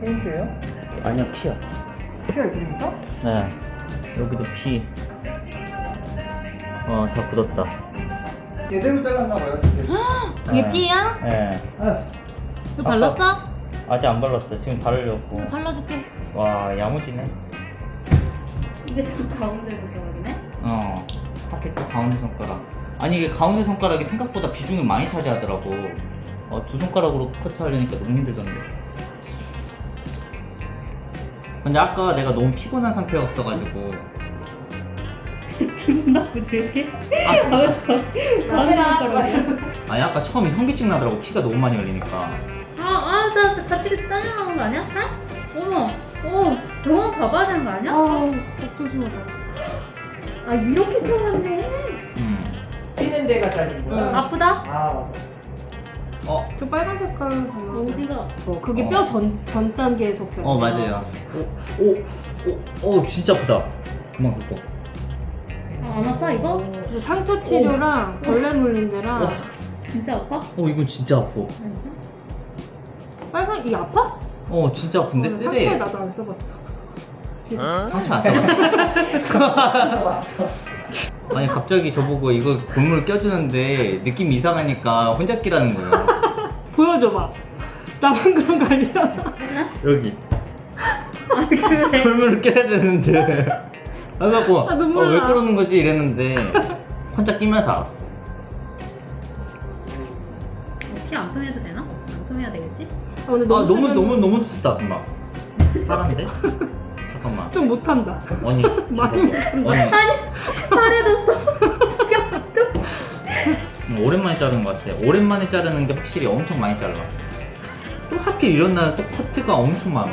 페인트예요? 아니야 피야 피가 이렇게 있어? 네 여기도 피 어, 다 굳었다. 제대로 잘랐나 봐요 지금 그게 네. 삐야? 예. 아, 이거 발랐어? 아직 안 발랐어요. 지금 바르려고. 이거 발라줄게. 와, 야무지네. 이게 또 가운데 손가락이네? 어. 하필 또 가운데 손가락. 아니, 이게 가운데 손가락이 생각보다 비중을 많이 차지하더라고. 어, 두 손가락으로 커트하려니까 너무 힘들던데. 근데 아까 내가 너무 피곤한 상태였어가지고. 기분 나쁘지 이렇게? 아, 가운데 손가락이야? 아니, 아까 처음에 현기증 나더라고. 피가 너무 많이 흘리니까. 아, 아, 나 같이 딸려나는 거 아니야? 살? 어머, 어, 병원 가봐야 되는 거 아니야? 아, 조심하다. 아, 이렇게 잘랐네. 음. 튀는 데가 잘린 거야? 응. 아프다? 아 맞아 어, 저 빨간 색깔은 달라. 어디가? 어, 그게 어. 뼈전 전 단계에 속해. 어, 맞아요. 오, 오, 오, 오, 진짜 아프다. 그만 긁고. 아, 안 아파, 이거? 그 상처 치료랑 벌레 물린 데랑 와. 진짜 아파? 어, 이건 진짜 아파. 빨간 이 아파? 어, 진짜 아픈데 어, 쓰레. 상처에 나도 안 써봤어. 상처 안 써봐. 아니 갑자기 저보고 이거 골물 껴주는데 느낌 이상하니까 혼자 끼라는 거예요. 보여줘봐. 나만 그런 거 아니잖아. 여기 아, 그래. 골물을 껴야 되는데. 그래갖고 아, 어, 왜 나. 그러는 거지 이랬는데 혼자 끼면서 알았어. 피안 통해도 되나? 안 통해야 되겠지? 아, 근데 아 너무 너무 쓰면 너무 너무 춥다 금방. 파란데? 잠깐만. 좀 못한다. 아니 많이 잠깐만. 아니 파래졌어. 음, 오랜만에 자르는 것 같아. 오랜만에 자르는 게 확실히 엄청 많이 잘라. 또 하필 이런 날 또 커트가 엄청 많아.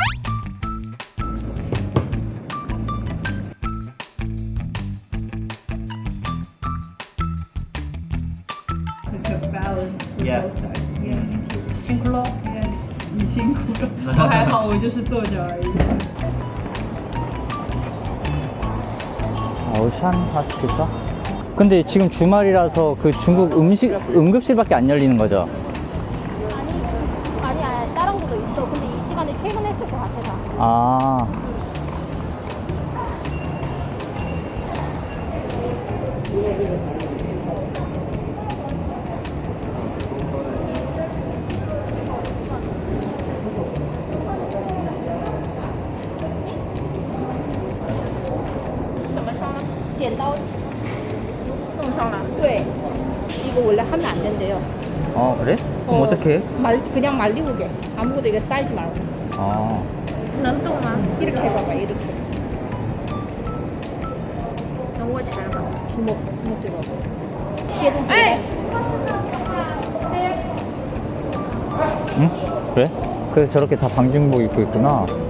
balance. for Yeah. both sides. 嗯，辛苦了 Yeah. 你辛苦了，我还好，我就是坐着而已。 오션 하스피터? 근데 지금 주말이라서 그 중국 음식 응급실밖에 안 열리는 거죠? 아니, 아니, 아니, 다른 곳도 있어. 근데 이 시간에 퇴근했을 것 같아서. 아.剪 上了. 네. 이거 원래 하면 안 된대요. 어 그래? 그럼 어. 어. 떻게 해? 말, 그냥 말리고 게 아무것도 이거 쌓이지 말고. 아. 이렇게 해봐봐, 이렇게. 能握起来吗？ 주먹, 주먹 들어봐. 뒤에 동시에. 에이! 응? 그래? 그래서 저렇게 다 방진복 입고 있구나. 코로나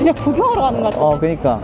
그냥 구경하러 가는 것 같아. 어, 그니까.